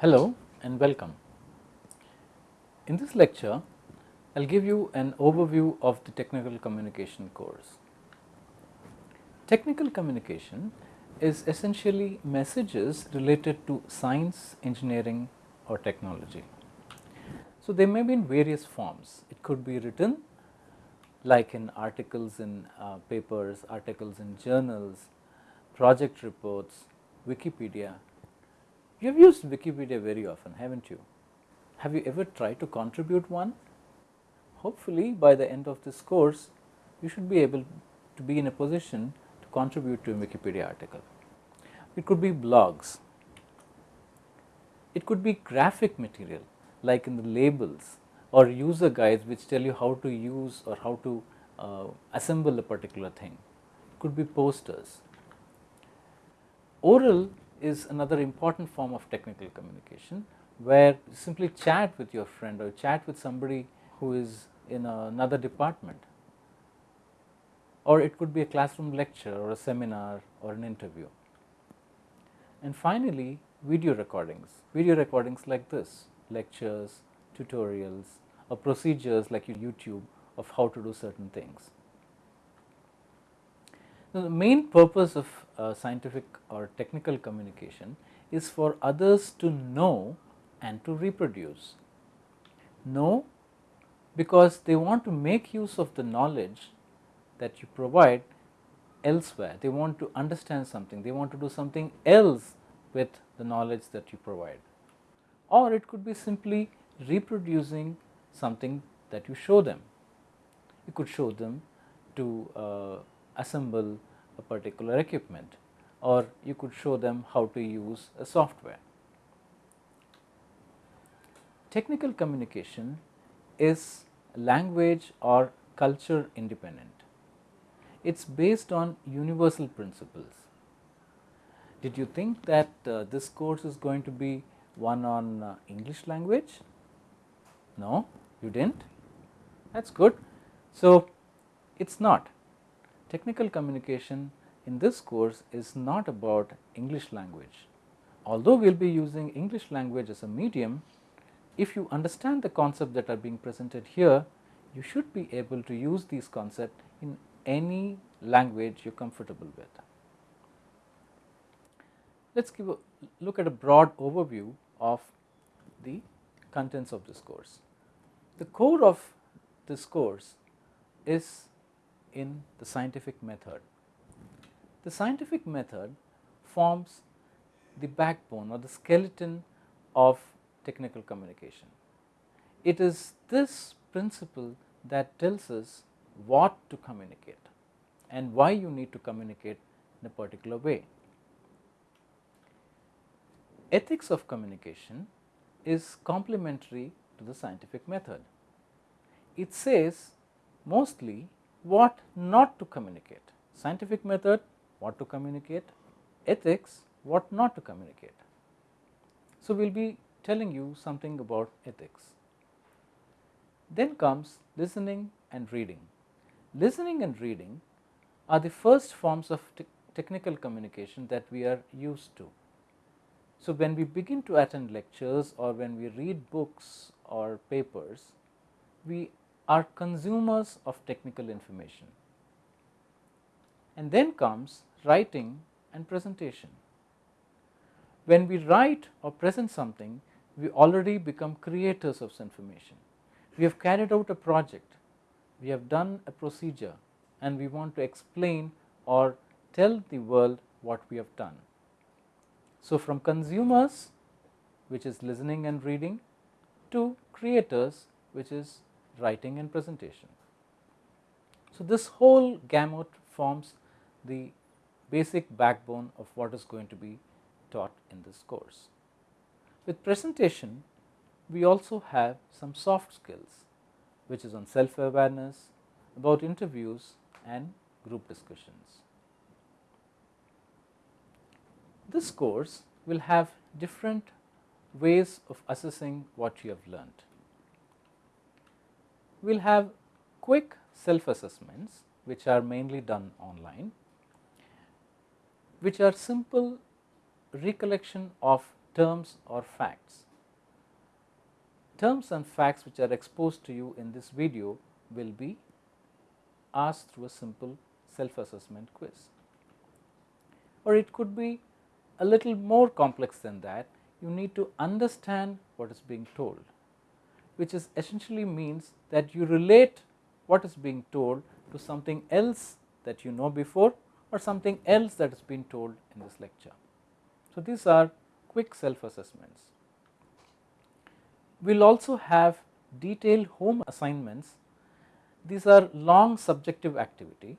Hello and welcome. In this lecture, I will give you an overview of the technical communication course. Technical communication is essentially messages related to science, engineering or technology. So, they may be in various forms. It could be written like in articles in uh, papers, articles in journals, project reports, Wikipedia. You have used Wikipedia very often, haven't you? Have you ever tried to contribute one? Hopefully, by the end of this course, you should be able to be in a position to contribute to a Wikipedia article. It could be blogs, it could be graphic material like in the labels or user guides which tell you how to use or how to uh, assemble a particular thing. It could be posters. Oral is another important form of technical communication where you simply chat with your friend or chat with somebody who is in another department or it could be a classroom lecture or a seminar or an interview. And finally, video recordings, video recordings like this lectures, tutorials or procedures like YouTube of how to do certain things. Now, the main purpose of uh, scientific or technical communication is for others to know and to reproduce. Know because they want to make use of the knowledge that you provide elsewhere. They want to understand something, they want to do something else with the knowledge that you provide or it could be simply reproducing something that you show them. You could show them to uh, assemble a particular equipment or you could show them how to use a software. Technical communication is language or culture independent. It is based on universal principles. Did you think that uh, this course is going to be one on uh, English language? No, you did not? That is good. So, it is not. Technical communication in this course is not about English language. Although we will be using English language as a medium, if you understand the concepts that are being presented here, you should be able to use these concepts in any language you are comfortable with. Let us give a look at a broad overview of the contents of this course. The core of this course is in the scientific method. The scientific method forms the backbone or the skeleton of technical communication. It is this principle that tells us what to communicate and why you need to communicate in a particular way ethics of communication is complementary to the scientific method. It says mostly what not to communicate, scientific method what to communicate, ethics what not to communicate. So, we will be telling you something about ethics. Then comes listening and reading. Listening and reading are the first forms of te technical communication that we are used to. So, when we begin to attend lectures or when we read books or papers, we are consumers of technical information. And then comes writing and presentation. When we write or present something, we already become creators of information. We have carried out a project, we have done a procedure and we want to explain or tell the world what we have done. So, from consumers which is listening and reading to creators which is writing and presentation. So, this whole gamut forms the basic backbone of what is going to be taught in this course. With presentation, we also have some soft skills which is on self awareness, about interviews and group discussions. This course will have different ways of assessing what you have learnt. We will have quick self assessments which are mainly done online, which are simple recollection of terms or facts. Terms and facts which are exposed to you in this video will be asked through a simple self assessment quiz. Or it could be a little more complex than that, you need to understand what is being told, which is essentially means that you relate what is being told to something else that you know before or something else that has been told in this lecture. So, these are quick self assessments. We will also have detailed home assignments. These are long subjective activity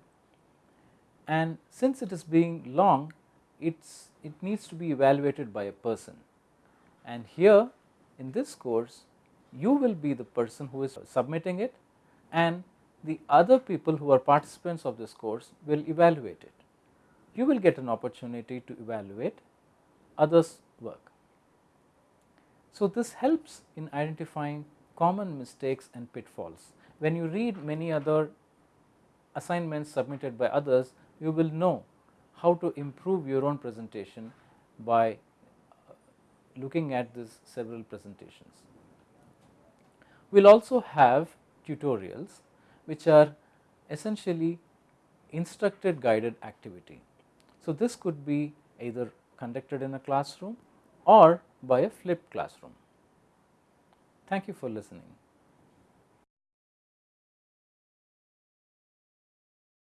and since it is being long, it's, it needs to be evaluated by a person. And here in this course, you will be the person who is submitting it and the other people who are participants of this course will evaluate it. You will get an opportunity to evaluate others work. So, this helps in identifying common mistakes and pitfalls. When you read many other assignments submitted by others, you will know how to improve your own presentation by looking at these several presentations. We will also have tutorials which are essentially instructed guided activity. So, this could be either conducted in a classroom or by a flipped classroom. Thank you for listening.